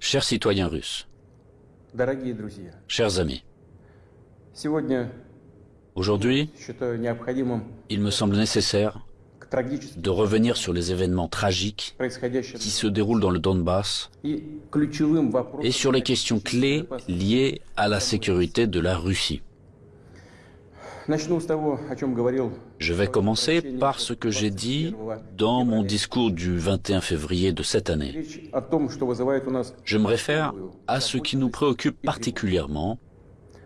Chers citoyens russes, chers amis, aujourd'hui, il me semble nécessaire de revenir sur les événements tragiques qui se déroulent dans le Donbass et sur les questions clés liées à la sécurité de la Russie. Je vais commencer par ce que j'ai dit dans mon discours du 21 février de cette année. Je me réfère à ce qui nous préoccupe particulièrement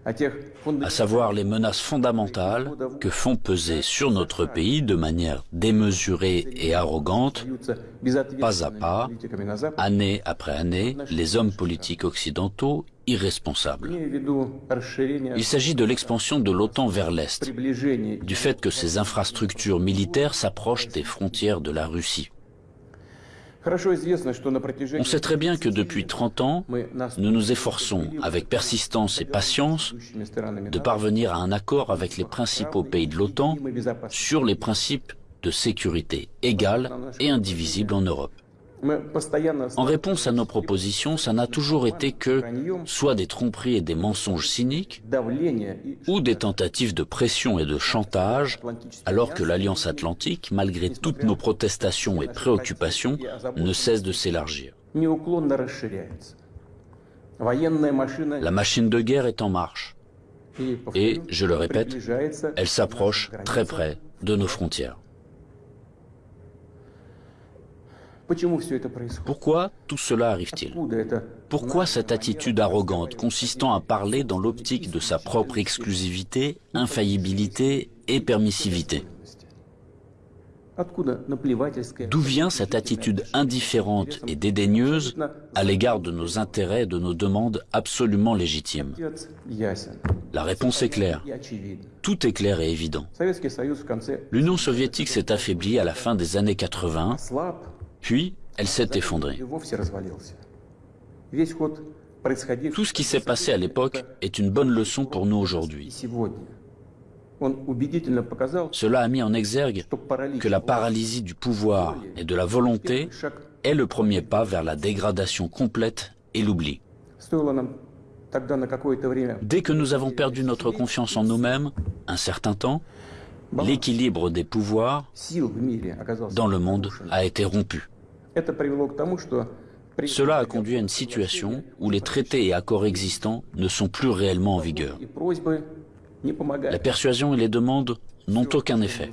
à savoir les menaces fondamentales que font peser sur notre pays de manière démesurée et arrogante, pas à pas, année après année, les hommes politiques occidentaux irresponsables. Il s'agit de l'expansion de l'OTAN vers l'Est, du fait que ces infrastructures militaires s'approchent des frontières de la Russie. On sait très bien que depuis 30 ans, nous nous efforçons, avec persistance et patience, de parvenir à un accord avec les principaux pays de l'OTAN sur les principes de sécurité égale et indivisible en Europe. En réponse à nos propositions, ça n'a toujours été que soit des tromperies et des mensonges cyniques, ou des tentatives de pression et de chantage, alors que l'Alliance Atlantique, malgré toutes nos protestations et préoccupations, ne cesse de s'élargir. La machine de guerre est en marche. Et, je le répète, elle s'approche très près de nos frontières. Pourquoi tout cela arrive-t-il? Pourquoi cette attitude arrogante consistant à parler dans l'optique de sa propre exclusivité, infaillibilité et permissivité? D'où vient cette attitude indifférente et dédaigneuse à l'égard de nos intérêts et de nos demandes absolument légitimes? La réponse est claire. Tout est clair et évident. L'Union soviétique s'est affaiblie à la fin des années 80 puis, elle s'est effondrée. Tout ce qui s'est passé à l'époque est une bonne leçon pour nous aujourd'hui. Cela a mis en exergue que la paralysie du pouvoir et de la volonté est le premier pas vers la dégradation complète et l'oubli. Dès que nous avons perdu notre confiance en nous-mêmes, un certain temps, l'équilibre des pouvoirs dans le monde a été rompu. Cela a conduit à une situation où les traités et accords existants ne sont plus réellement en vigueur. La persuasion et les demandes n'ont aucun effet.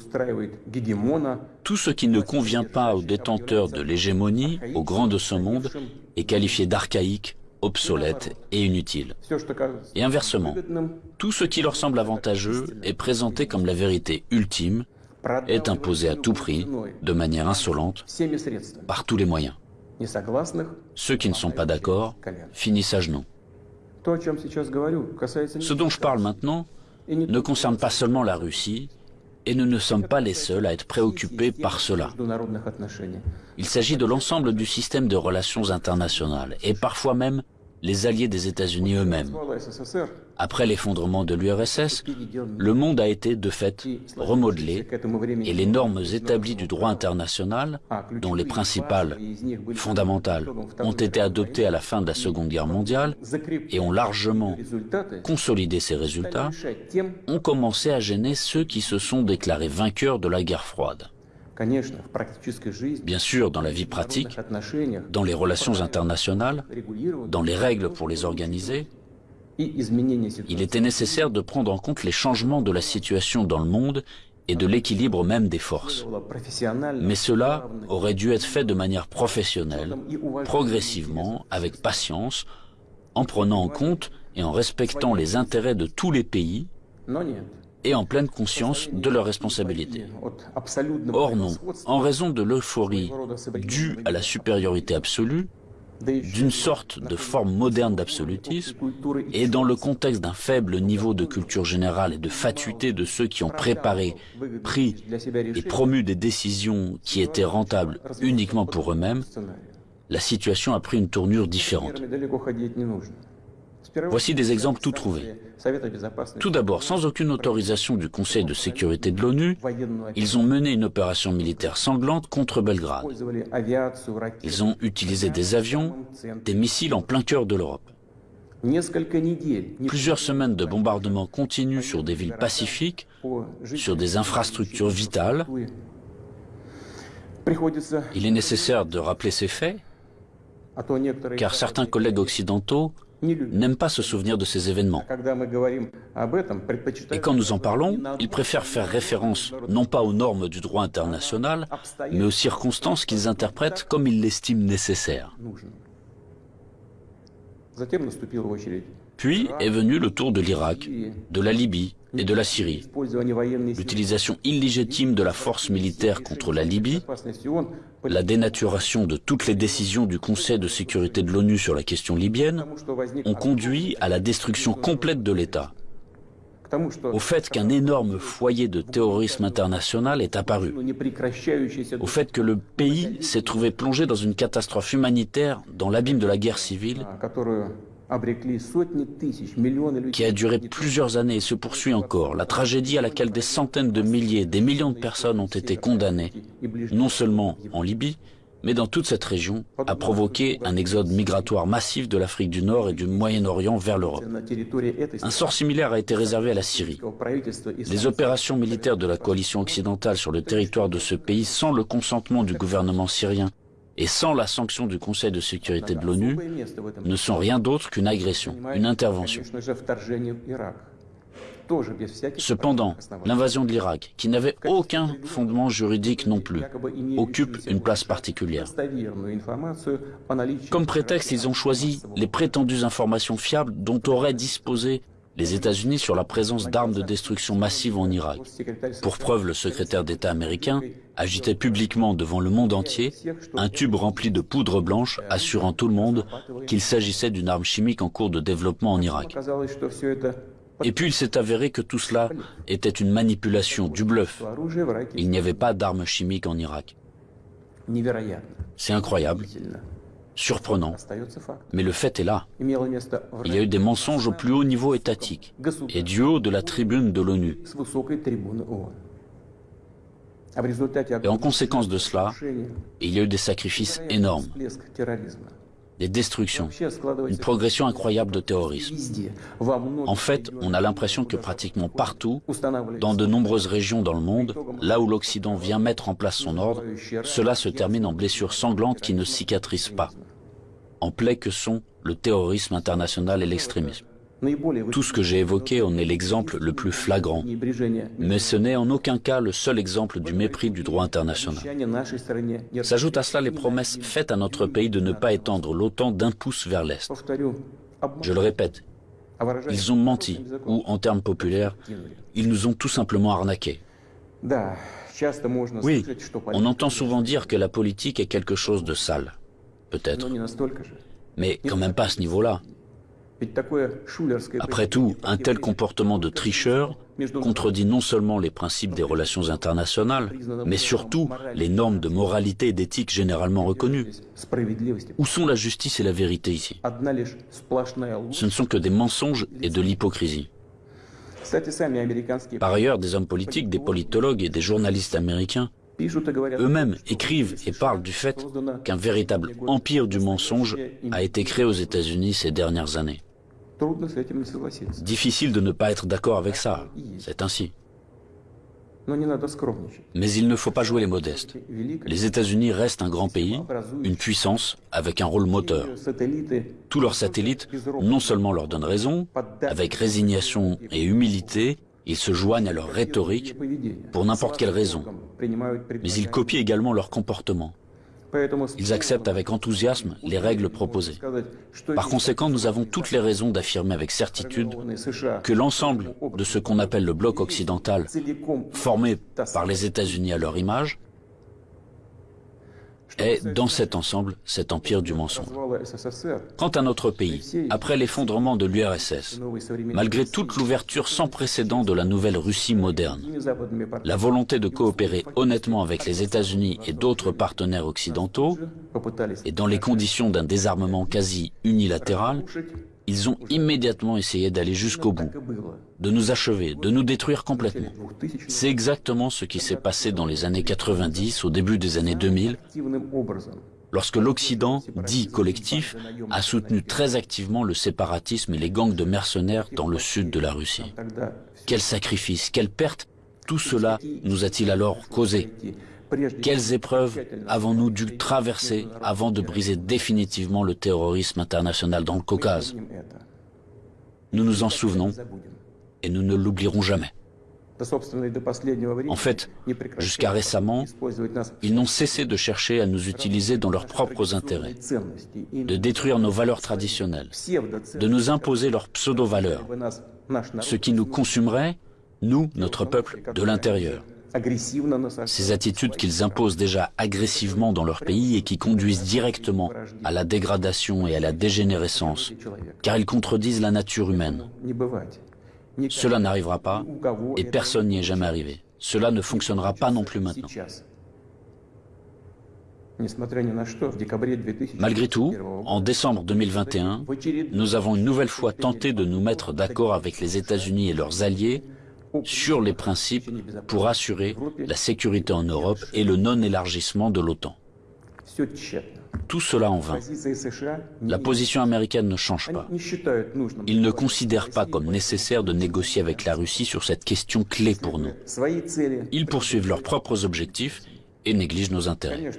Tout ce qui ne convient pas aux détenteurs de l'hégémonie, aux grands de ce monde, est qualifié d'archaïque, obsolète et inutile. Et inversement, tout ce qui leur semble avantageux est présenté comme la vérité ultime est imposée à tout prix, de manière insolente, par tous les moyens. Ceux qui ne sont pas d'accord finissent à genoux. Ce dont je parle maintenant ne concerne pas seulement la Russie, et nous ne sommes pas les seuls à être préoccupés par cela. Il s'agit de l'ensemble du système de relations internationales, et parfois même les alliés des États-Unis eux-mêmes. Après l'effondrement de l'URSS, le monde a été de fait remodelé et les normes établies du droit international, dont les principales, fondamentales, ont été adoptées à la fin de la Seconde Guerre mondiale et ont largement consolidé ces résultats, ont commencé à gêner ceux qui se sont déclarés vainqueurs de la guerre froide. Bien sûr, dans la vie pratique, dans les relations internationales, dans les règles pour les organiser, il était nécessaire de prendre en compte les changements de la situation dans le monde et de l'équilibre même des forces. Mais cela aurait dû être fait de manière professionnelle, progressivement, avec patience, en prenant en compte et en respectant les intérêts de tous les pays, et en pleine conscience de leurs responsabilités. Or non, en raison de l'euphorie due à la supériorité absolue, d'une sorte de forme moderne d'absolutisme, et dans le contexte d'un faible niveau de culture générale et de fatuité de ceux qui ont préparé, pris et promu des décisions qui étaient rentables uniquement pour eux-mêmes, la situation a pris une tournure différente. Voici des exemples tout trouvés. Tout d'abord, sans aucune autorisation du Conseil de sécurité de l'ONU, ils ont mené une opération militaire sanglante contre Belgrade. Ils ont utilisé des avions, des missiles en plein cœur de l'Europe. Plusieurs semaines de bombardements continus sur des villes pacifiques, sur des infrastructures vitales. Il est nécessaire de rappeler ces faits, car certains collègues occidentaux n'aiment pas se souvenir de ces événements. Et quand nous en parlons, ils préfèrent faire référence non pas aux normes du droit international, mais aux circonstances qu'ils interprètent comme ils l'estiment nécessaires. Puis est venu le tour de l'Irak, de la Libye et de la Syrie. L'utilisation illégitime de la force militaire contre la Libye, la dénaturation de toutes les décisions du Conseil de sécurité de l'ONU sur la question libyenne ont conduit à la destruction complète de l'État, au fait qu'un énorme foyer de terrorisme international est apparu, au fait que le pays s'est trouvé plongé dans une catastrophe humanitaire dans l'abîme de la guerre civile qui a duré plusieurs années et se poursuit encore, la tragédie à laquelle des centaines de milliers, des millions de personnes ont été condamnées, non seulement en Libye, mais dans toute cette région, a provoqué un exode migratoire massif de l'Afrique du Nord et du Moyen-Orient vers l'Europe. Un sort similaire a été réservé à la Syrie. Les opérations militaires de la coalition occidentale sur le territoire de ce pays, sans le consentement du gouvernement syrien et sans la sanction du Conseil de sécurité de l'ONU, ne sont rien d'autre qu'une agression, une intervention. Cependant, l'invasion de l'Irak, qui n'avait aucun fondement juridique non plus, occupe une place particulière. Comme prétexte, ils ont choisi les prétendues informations fiables dont auraient disposé les États-Unis sur la présence d'armes de destruction massive en Irak. Pour preuve, le secrétaire d'État américain agitait publiquement devant le monde entier un tube rempli de poudre blanche assurant tout le monde qu'il s'agissait d'une arme chimique en cours de développement en Irak. Et puis il s'est avéré que tout cela était une manipulation, du bluff. Il n'y avait pas d'armes chimiques en Irak. C'est incroyable, surprenant, mais le fait est là. Il y a eu des mensonges au plus haut niveau étatique et du haut de la tribune de l'ONU. Et en conséquence de cela, il y a eu des sacrifices énormes des destructions, une progression incroyable de terrorisme. En fait, on a l'impression que pratiquement partout, dans de nombreuses régions dans le monde, là où l'Occident vient mettre en place son ordre, cela se termine en blessures sanglantes qui ne cicatrisent pas, en plaies que sont le terrorisme international et l'extrémisme. Tout ce que j'ai évoqué en est l'exemple le plus flagrant, mais ce n'est en aucun cas le seul exemple du mépris du droit international. S'ajoutent à cela les promesses faites à notre pays de ne pas étendre l'OTAN d'un pouce vers l'Est. Je le répète, ils ont menti, ou en termes populaires, ils nous ont tout simplement arnaqués. Oui, on entend souvent dire que la politique est quelque chose de sale. Peut-être. Mais quand même pas à ce niveau-là. Après tout, un tel comportement de tricheur contredit non seulement les principes des relations internationales, mais surtout les normes de moralité et d'éthique généralement reconnues. Où sont la justice et la vérité ici? Ce ne sont que des mensonges et de l'hypocrisie. Par ailleurs, des hommes politiques, des politologues et des journalistes américains eux-mêmes écrivent et parlent du fait qu'un véritable empire du mensonge a été créé aux États-Unis ces dernières années. Difficile de ne pas être d'accord avec ça, c'est ainsi. Mais il ne faut pas jouer les modestes. Les États-Unis restent un grand pays, une puissance avec un rôle moteur. Tous leurs satellites non seulement leur donnent raison, avec résignation et humilité, ils se joignent à leur rhétorique pour n'importe quelle raison, mais ils copient également leur comportement. Ils acceptent avec enthousiasme les règles proposées. Par conséquent, nous avons toutes les raisons d'affirmer avec certitude que l'ensemble de ce qu'on appelle le bloc occidental, formé par les États-Unis à leur image, est, dans cet ensemble, cet empire du mensonge. Quant à notre pays, après l'effondrement de l'URSS, malgré toute l'ouverture sans précédent de la nouvelle Russie moderne, la volonté de coopérer honnêtement avec les États-Unis et d'autres partenaires occidentaux, et dans les conditions d'un désarmement quasi unilatéral, ils ont immédiatement essayé d'aller jusqu'au bout, de nous achever, de nous détruire complètement. C'est exactement ce qui s'est passé dans les années 90, au début des années 2000, lorsque l'Occident, dit collectif, a soutenu très activement le séparatisme et les gangs de mercenaires dans le sud de la Russie. Quel sacrifice, quelle perte tout cela nous a-t-il alors causé? Quelles épreuves avons-nous dû traverser avant de briser définitivement le terrorisme international dans le Caucase? Nous nous en souvenons et nous ne l'oublierons jamais. En fait, jusqu'à récemment, ils n'ont cessé de chercher à nous utiliser dans leurs propres intérêts, de détruire nos valeurs traditionnelles, de nous imposer leurs pseudo-valeurs, ce qui nous consumerait, nous, notre peuple, de l'intérieur. Ces attitudes qu'ils imposent déjà agressivement dans leur pays et qui conduisent directement à la dégradation et à la dégénérescence, car ils contredisent la nature humaine. Cela n'arrivera pas et personne n'y est jamais arrivé. Cela ne fonctionnera pas non plus maintenant. Malgré tout, en décembre 2021, nous avons une nouvelle fois tenté de nous mettre d'accord avec les États-Unis et leurs alliés sur les principes pour assurer la sécurité en Europe et le non-élargissement de l'OTAN. Tout cela en vain. La position américaine ne change pas. Ils ne considèrent pas comme nécessaire de négocier avec la Russie sur cette question clé pour nous. Ils poursuivent leurs propres objectifs et négligent nos intérêts.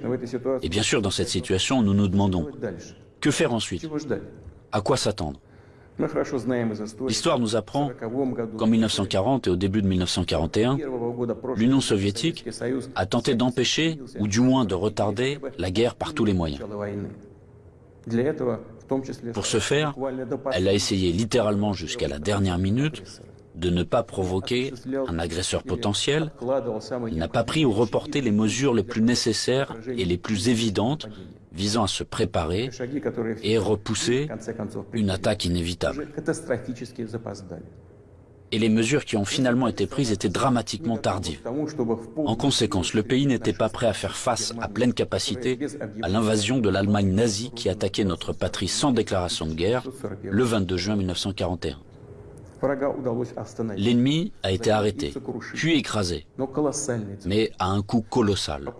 Et bien sûr, dans cette situation, nous nous demandons, que faire ensuite? À quoi s'attendre? L'histoire nous apprend qu'en 1940 et au début de 1941, l'Union soviétique a tenté d'empêcher, ou du moins de retarder, la guerre par tous les moyens. Pour ce faire, elle a essayé littéralement jusqu'à la dernière minute de ne pas provoquer un agresseur potentiel, elle n'a pas pris ou reporté les mesures les plus nécessaires et les plus évidentes visant à se préparer et repousser une attaque inévitable. Et les mesures qui ont finalement été prises étaient dramatiquement tardives. En conséquence, le pays n'était pas prêt à faire face à pleine capacité à l'invasion de l'Allemagne nazie qui attaquait notre patrie sans déclaration de guerre le 22 juin 1941. L'ennemi a été arrêté, puis écrasé, mais à un coût colossal.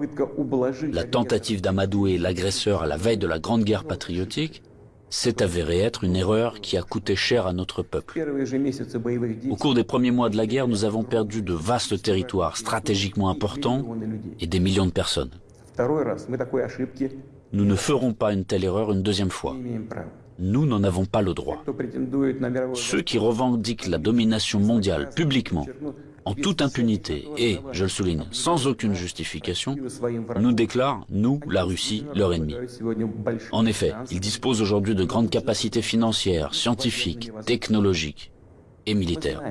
La tentative d'amadouer l'agresseur à la veille de la Grande Guerre patriotique s'est avérée être une erreur qui a coûté cher à notre peuple. Au cours des premiers mois de la guerre, nous avons perdu de vastes territoires stratégiquement importants et des millions de personnes. Nous ne ferons pas une telle erreur une deuxième fois. Nous n'en avons pas le droit. Ceux qui revendiquent la domination mondiale publiquement, en toute impunité et, je le souligne, sans aucune justification, nous déclarent, nous, la Russie, leur ennemi. En effet, ils disposent aujourd'hui de grandes capacités financières, scientifiques, technologiques et militaires.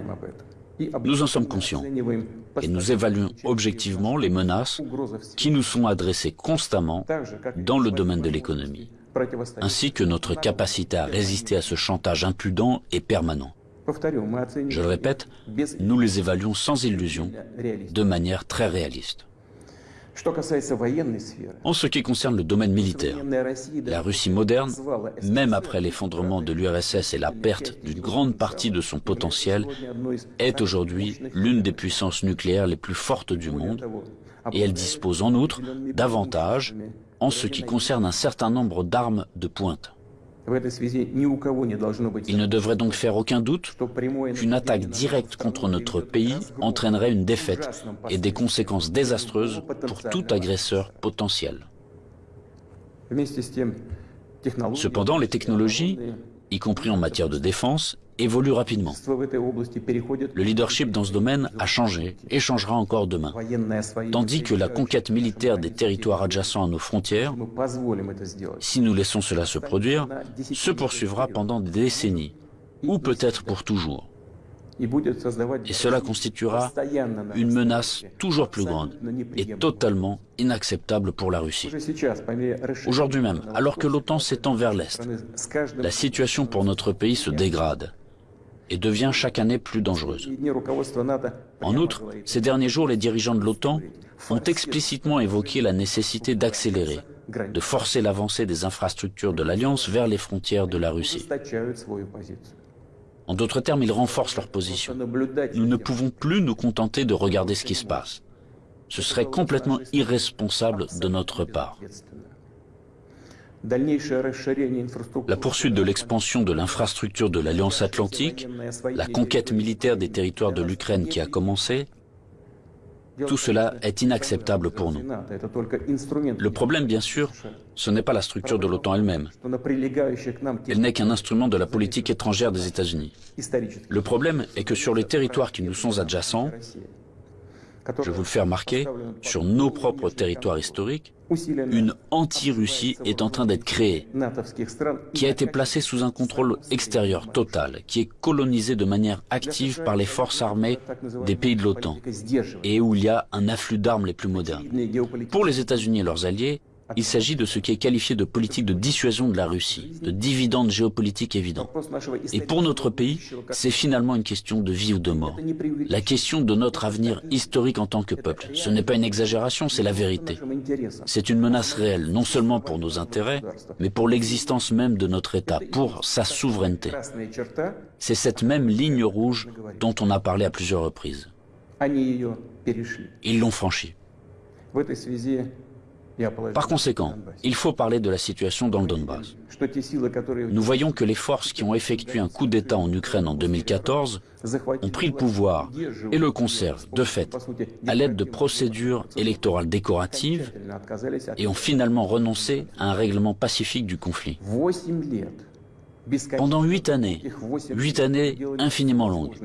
Nous en sommes conscients et nous évaluons objectivement les menaces qui nous sont adressées constamment dans le domaine de l'économie ainsi que notre capacité à résister à ce chantage impudent et permanent. Je le répète, nous les évaluons sans illusion, de manière très réaliste. En ce qui concerne le domaine militaire, la Russie moderne, même après l'effondrement de l'URSS et la perte d'une grande partie de son potentiel, est aujourd'hui l'une des puissances nucléaires les plus fortes du monde, et elle dispose en outre d'avantages en ce qui concerne un certain nombre d'armes de pointe. Il ne devrait donc faire aucun doute qu'une attaque directe contre notre pays entraînerait une défaite et des conséquences désastreuses pour tout agresseur potentiel. Cependant, les technologies, y compris en matière de défense, évolue rapidement. Le leadership dans ce domaine a changé et changera encore demain. Tandis que la conquête militaire des territoires adjacents à nos frontières, si nous laissons cela se produire, se poursuivra pendant des décennies, ou peut-être pour toujours. Et cela constituera une menace toujours plus grande et totalement inacceptable pour la Russie. Aujourd'hui même, alors que l'OTAN s'étend vers l'Est, la situation pour notre pays se dégrade et devient chaque année plus dangereuse. En outre, ces derniers jours, les dirigeants de l'OTAN ont explicitement évoqué la nécessité d'accélérer, de forcer l'avancée des infrastructures de l'Alliance vers les frontières de la Russie. En d'autres termes, ils renforcent leur position. Nous ne pouvons plus nous contenter de regarder ce qui se passe. Ce serait complètement irresponsable de notre part. La poursuite de l'expansion de l'infrastructure de l'Alliance Atlantique, la conquête militaire des territoires de l'Ukraine qui a commencé, tout cela est inacceptable pour nous. Le problème, bien sûr, ce n'est pas la structure de l'OTAN elle-même. Elle n'est qu'un instrument de la politique étrangère des États-Unis. Le problème est que sur les territoires qui nous sont adjacents, je vous le fais remarquer, sur nos propres territoires historiques, une anti-Russie est en train d'être créée, qui a été placée sous un contrôle extérieur total, qui est colonisée de manière active par les forces armées des pays de l'OTAN, et où il y a un afflux d'armes les plus modernes. Pour les États-Unis et leurs alliés, il s'agit de ce qui est qualifié de politique de dissuasion de la Russie, de dividendes géopolitiques évidents. Et pour notre pays, c'est finalement une question de vie ou de mort. La question de notre avenir historique en tant que peuple. Ce n'est pas une exagération, c'est la vérité. C'est une menace réelle, non seulement pour nos intérêts, mais pour l'existence même de notre État, pour sa souveraineté. C'est cette même ligne rouge dont on a parlé à plusieurs reprises. Ils l'ont franchie. Par conséquent, il faut parler de la situation dans le Donbass. Nous voyons que les forces qui ont effectué un coup d'État en Ukraine en 2014 ont pris le pouvoir et le conservent, de fait, à l'aide de procédures électorales décoratives et ont finalement renoncé à un règlement pacifique du conflit. Pendant huit années, huit années infiniment longues,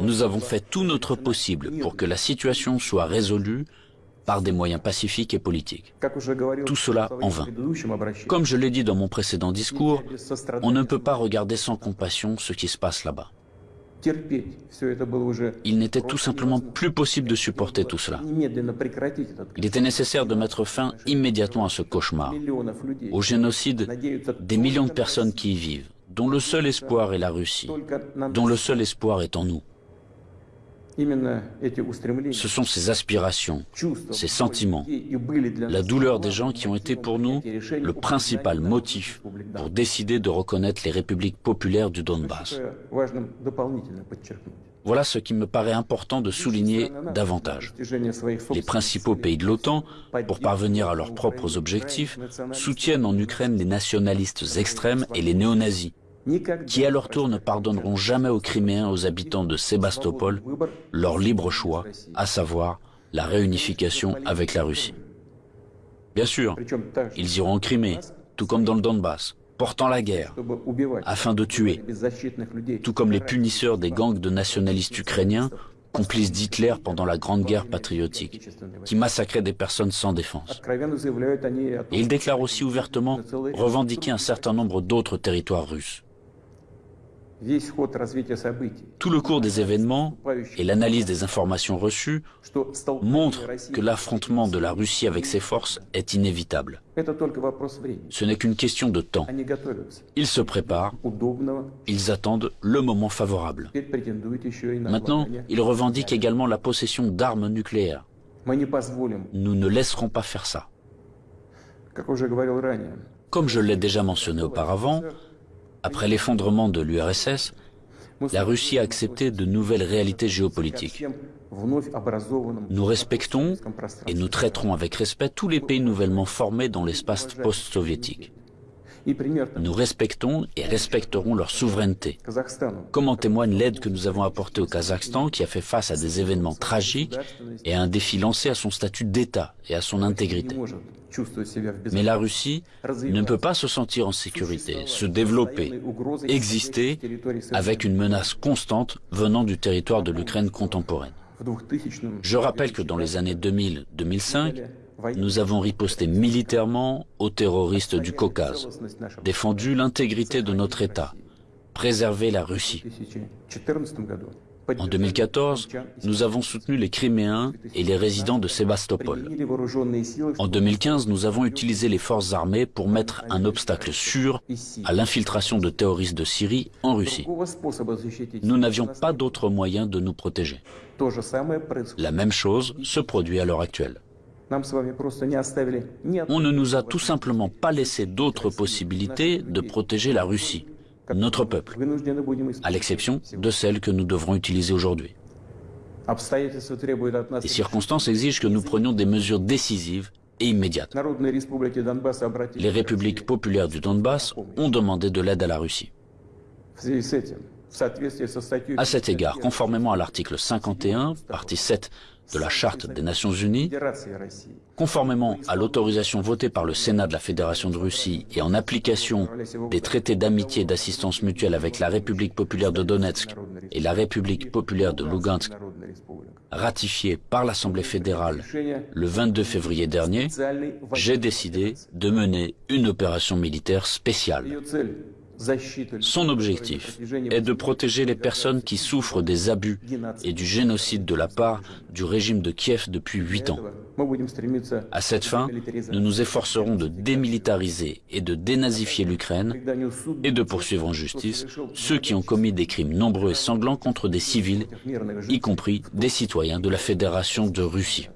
nous avons fait tout notre possible pour que la situation soit résolue par des moyens pacifiques et politiques. Tout cela en vain. Comme je l'ai dit dans mon précédent discours, on ne peut pas regarder sans compassion ce qui se passe là-bas. Il n'était tout simplement plus possible de supporter tout cela. Il était nécessaire de mettre fin immédiatement à ce cauchemar, au génocide des millions de personnes qui y vivent, dont le seul espoir est la Russie, dont le seul espoir est en nous. Ce sont ces aspirations, ces sentiments, la douleur des gens qui ont été pour nous le principal motif pour décider de reconnaître les républiques populaires du Donbass. Voilà ce qui me paraît important de souligner davantage. Les principaux pays de l'OTAN, pour parvenir à leurs propres objectifs, soutiennent en Ukraine les nationalistes extrêmes et les néo-nazis, qui à leur tour ne pardonneront jamais aux Criméens, aux habitants de Sébastopol, leur libre choix, à savoir la réunification avec la Russie. Bien sûr, ils iront en Crimée, tout comme dans le Donbass, portant la guerre, afin de tuer, tout comme les punisseurs des gangs de nationalistes ukrainiens, complices d'Hitler pendant la Grande Guerre patriotique, qui massacraient des personnes sans défense. Et ils déclarent aussi ouvertement revendiquer un certain nombre d'autres territoires russes. Tout le cours des événements et l'analyse des informations reçues montrent que l'affrontement de la Russie avec ses forces est inévitable. Ce n'est qu'une question de temps. Ils se préparent, ils attendent le moment favorable. Maintenant, ils revendiquent également la possession d'armes nucléaires. Nous ne laisserons pas faire ça. Comme je l'ai déjà mentionné auparavant, après l'effondrement de l'URSS, la Russie a accepté de nouvelles réalités géopolitiques. Nous respectons et nous traiterons avec respect tous les pays nouvellement formés dans l'espace post-soviétique. Nous respectons et respecterons leur souveraineté, comme en témoigne l'aide que nous avons apportée au Kazakhstan qui a fait face à des événements tragiques et à un défi lancé à son statut d'État et à son intégrité. Mais la Russie ne peut pas se sentir en sécurité, se développer, exister avec une menace constante venant du territoire de l'Ukraine contemporaine. Je rappelle que dans les années 2000-2005, nous avons riposté militairement aux terroristes du Caucase, défendu l'intégrité de notre État, préservé la Russie. En 2014, nous avons soutenu les Criméens et les résidents de Sébastopol. En 2015, nous avons utilisé les forces armées pour mettre un obstacle sûr à l'infiltration de terroristes de Syrie en Russie. Nous n'avions pas d'autre moyen de nous protéger. La même chose se produit à l'heure actuelle. On ne nous a tout simplement pas laissé d'autres possibilités de protéger la Russie, notre peuple, à l'exception de celles que nous devrons utiliser aujourd'hui. Les circonstances exigent que nous prenions des mesures décisives et immédiates. Les républiques populaires du Donbass ont demandé de l'aide à la Russie. À cet égard, conformément à l'article 51, partie 7 de la Charte des Nations Unies, conformément à l'autorisation votée par le Sénat de la Fédération de Russie et en application des traités d'amitié et d'assistance mutuelle avec la République populaire de Donetsk et la République populaire de Lugansk, ratifiés par l'Assemblée fédérale le 22 février dernier, j'ai décidé de mener une opération militaire spéciale son objectif est de protéger les personnes qui souffrent des abus et du génocide de la part du régime de Kiev depuis huit ans. À cette fin, nous nous efforcerons de démilitariser et de dénazifier l'Ukraine et de poursuivre en justice ceux qui ont commis des crimes nombreux et sanglants contre des civils, y compris des citoyens de la Fédération de Russie.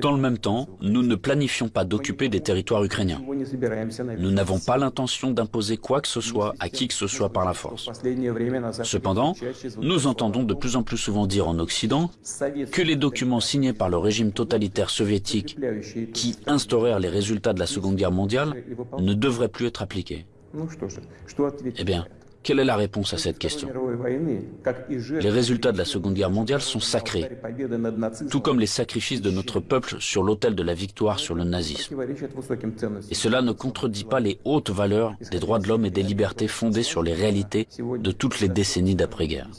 Dans le même temps, nous ne planifions pas d'occuper des territoires ukrainiens. Nous n'avons pas l'intention d'imposer quoi que ce soit à qui que ce soit par la force. Cependant, nous entendons de plus en plus souvent dire en Occident que les documents signés par le régime totalitaire soviétique qui instaurèrent les résultats de la Seconde Guerre mondiale ne devraient plus être appliqués. Eh bien, quelle est la réponse à cette question Les résultats de la Seconde Guerre mondiale sont sacrés, tout comme les sacrifices de notre peuple sur l'autel de la victoire sur le nazisme. Et cela ne contredit pas les hautes valeurs des droits de l'homme et des libertés fondées sur les réalités de toutes les décennies d'après-guerre.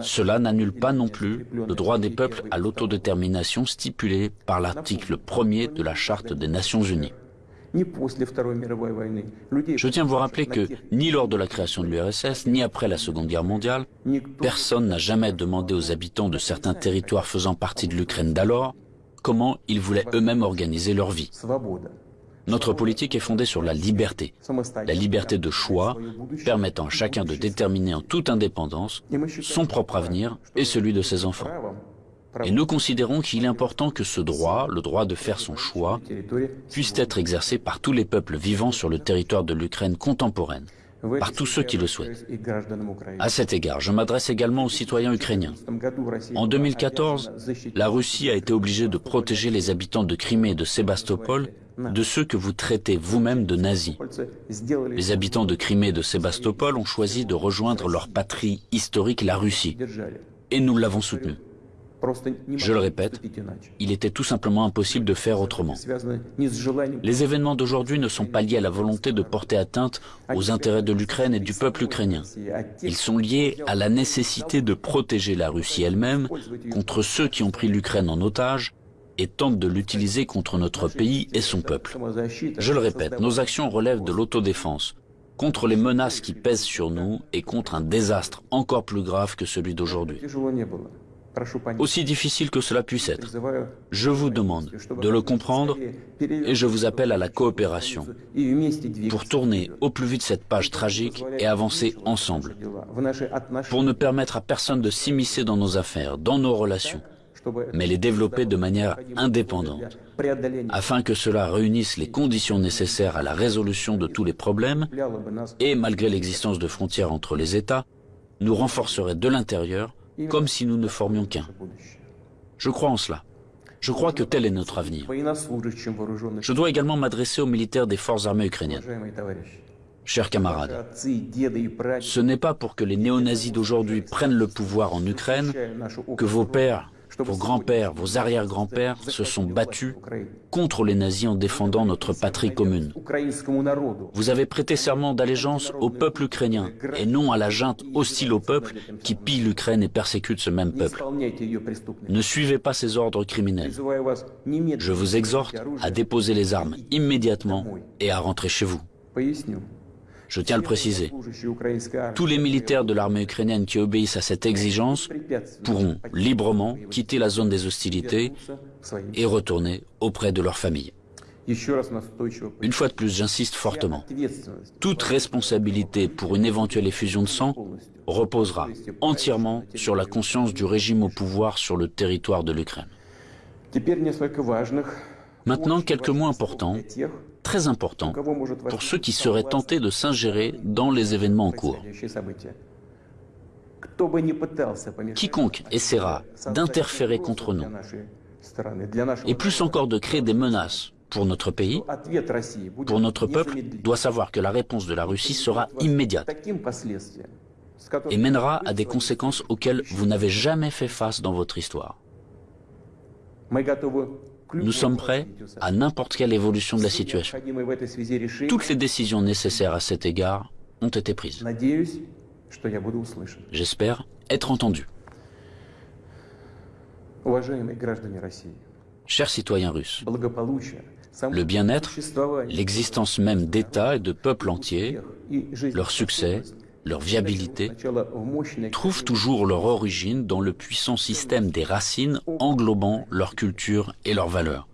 Cela n'annule pas non plus le droit des peuples à l'autodétermination stipulé par l'article 1er de la Charte des Nations Unies. Je tiens à vous rappeler que ni lors de la création de l'URSS, ni après la Seconde Guerre mondiale, personne n'a jamais demandé aux habitants de certains territoires faisant partie de l'Ukraine d'alors comment ils voulaient eux-mêmes organiser leur vie. Notre politique est fondée sur la liberté, la liberté de choix permettant à chacun de déterminer en toute indépendance son propre avenir et celui de ses enfants. Et nous considérons qu'il est important que ce droit, le droit de faire son choix, puisse être exercé par tous les peuples vivant sur le territoire de l'Ukraine contemporaine, par tous ceux qui le souhaitent. À cet égard, je m'adresse également aux citoyens ukrainiens. En 2014, la Russie a été obligée de protéger les habitants de Crimée et de Sébastopol de ceux que vous traitez vous-même de nazis. Les habitants de Crimée et de Sébastopol ont choisi de rejoindre leur patrie historique, la Russie. Et nous l'avons soutenu. Je le répète, il était tout simplement impossible de faire autrement. Les événements d'aujourd'hui ne sont pas liés à la volonté de porter atteinte aux intérêts de l'Ukraine et du peuple ukrainien. Ils sont liés à la nécessité de protéger la Russie elle-même contre ceux qui ont pris l'Ukraine en otage et tentent de l'utiliser contre notre pays et son peuple. Je le répète, nos actions relèvent de l'autodéfense, contre les menaces qui pèsent sur nous et contre un désastre encore plus grave que celui d'aujourd'hui aussi difficile que cela puisse être. Je vous demande de le comprendre et je vous appelle à la coopération pour tourner au plus vite cette page tragique et avancer ensemble, pour ne permettre à personne de s'immiscer dans nos affaires, dans nos relations, mais les développer de manière indépendante, afin que cela réunisse les conditions nécessaires à la résolution de tous les problèmes et, malgré l'existence de frontières entre les États, nous renforcerait de l'intérieur comme si nous ne formions qu'un. Je crois en cela. Je crois que tel est notre avenir. Je dois également m'adresser aux militaires des forces armées ukrainiennes. Chers camarades, ce n'est pas pour que les néo-nazis d'aujourd'hui prennent le pouvoir en Ukraine que vos pères vos grands-pères, vos arrière-grands-pères se sont battus contre les nazis en défendant notre patrie commune. Vous avez prêté serment d'allégeance au peuple ukrainien et non à la junte hostile au peuple qui pille l'Ukraine et persécute ce même peuple. Ne suivez pas ces ordres criminels. Je vous exhorte à déposer les armes immédiatement et à rentrer chez vous. Je tiens à le préciser. Tous les militaires de l'armée ukrainienne qui obéissent à cette exigence pourront librement quitter la zone des hostilités et retourner auprès de leur famille. Une fois de plus, j'insiste fortement. Toute responsabilité pour une éventuelle effusion de sang reposera entièrement sur la conscience du régime au pouvoir sur le territoire de l'Ukraine. Maintenant, quelques mots importants, très importants, pour ceux qui seraient tentés de s'ingérer dans les événements en cours. Quiconque essaiera d'interférer contre nous, et plus encore de créer des menaces pour notre pays, pour notre peuple, doit savoir que la réponse de la Russie sera immédiate et mènera à des conséquences auxquelles vous n'avez jamais fait face dans votre histoire. Nous sommes prêts à n'importe quelle évolution de la situation. Toutes les décisions nécessaires à cet égard ont été prises. J'espère être entendu. Chers citoyens russes, le bien-être, l'existence même d'États et de peuples entiers, leur succès, leur viabilité, trouvent toujours leur origine dans le puissant système des racines englobant leur culture et leurs valeurs.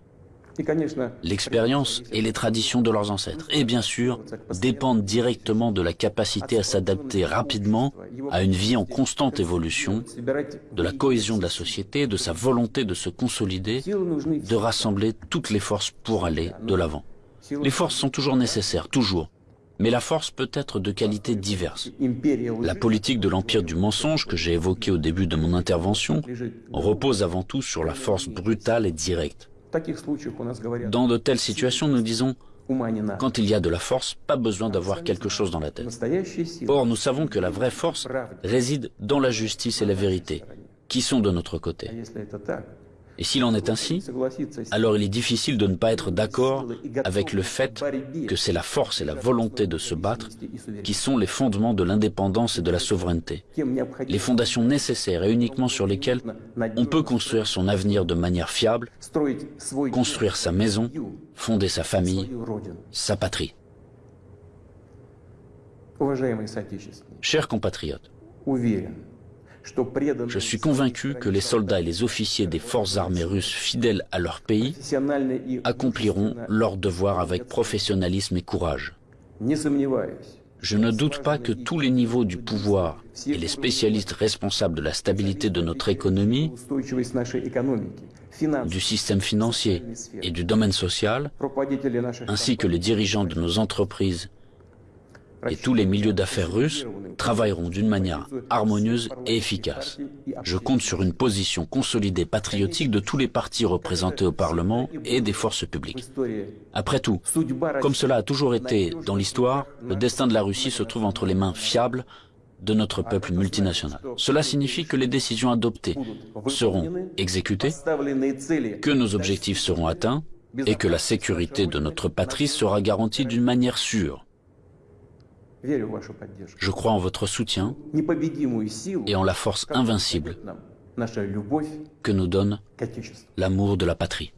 L'expérience et les traditions de leurs ancêtres, et bien sûr, dépendent directement de la capacité à s'adapter rapidement à une vie en constante évolution, de la cohésion de la société, de sa volonté de se consolider, de rassembler toutes les forces pour aller de l'avant. Les forces sont toujours nécessaires, toujours, mais la force peut être de qualités diverses. La politique de l'empire du mensonge que j'ai évoquée au début de mon intervention repose avant tout sur la force brutale et directe. Dans de telles situations, nous disons, quand il y a de la force, pas besoin d'avoir quelque chose dans la tête. Or, nous savons que la vraie force réside dans la justice et la vérité, qui sont de notre côté. Et s'il en est ainsi, alors il est difficile de ne pas être d'accord avec le fait que c'est la force et la volonté de se battre qui sont les fondements de l'indépendance et de la souveraineté, les fondations nécessaires et uniquement sur lesquelles on peut construire son avenir de manière fiable, construire sa maison, fonder sa famille, sa patrie. Chers compatriotes, je suis convaincu que les soldats et les officiers des forces armées russes fidèles à leur pays accompliront leur devoir avec professionnalisme et courage. Je ne doute pas que tous les niveaux du pouvoir et les spécialistes responsables de la stabilité de notre économie, du système financier et du domaine social, ainsi que les dirigeants de nos entreprises et tous les milieux d'affaires russes travailleront d'une manière harmonieuse et efficace. Je compte sur une position consolidée patriotique de tous les partis représentés au Parlement et des forces publiques. Après tout, comme cela a toujours été dans l'histoire, le destin de la Russie se trouve entre les mains fiables de notre peuple multinational. Cela signifie que les décisions adoptées seront exécutées, que nos objectifs seront atteints et que la sécurité de notre patrie sera garantie d'une manière sûre. Je crois en votre soutien et en la force invincible que nous donne l'amour de la patrie.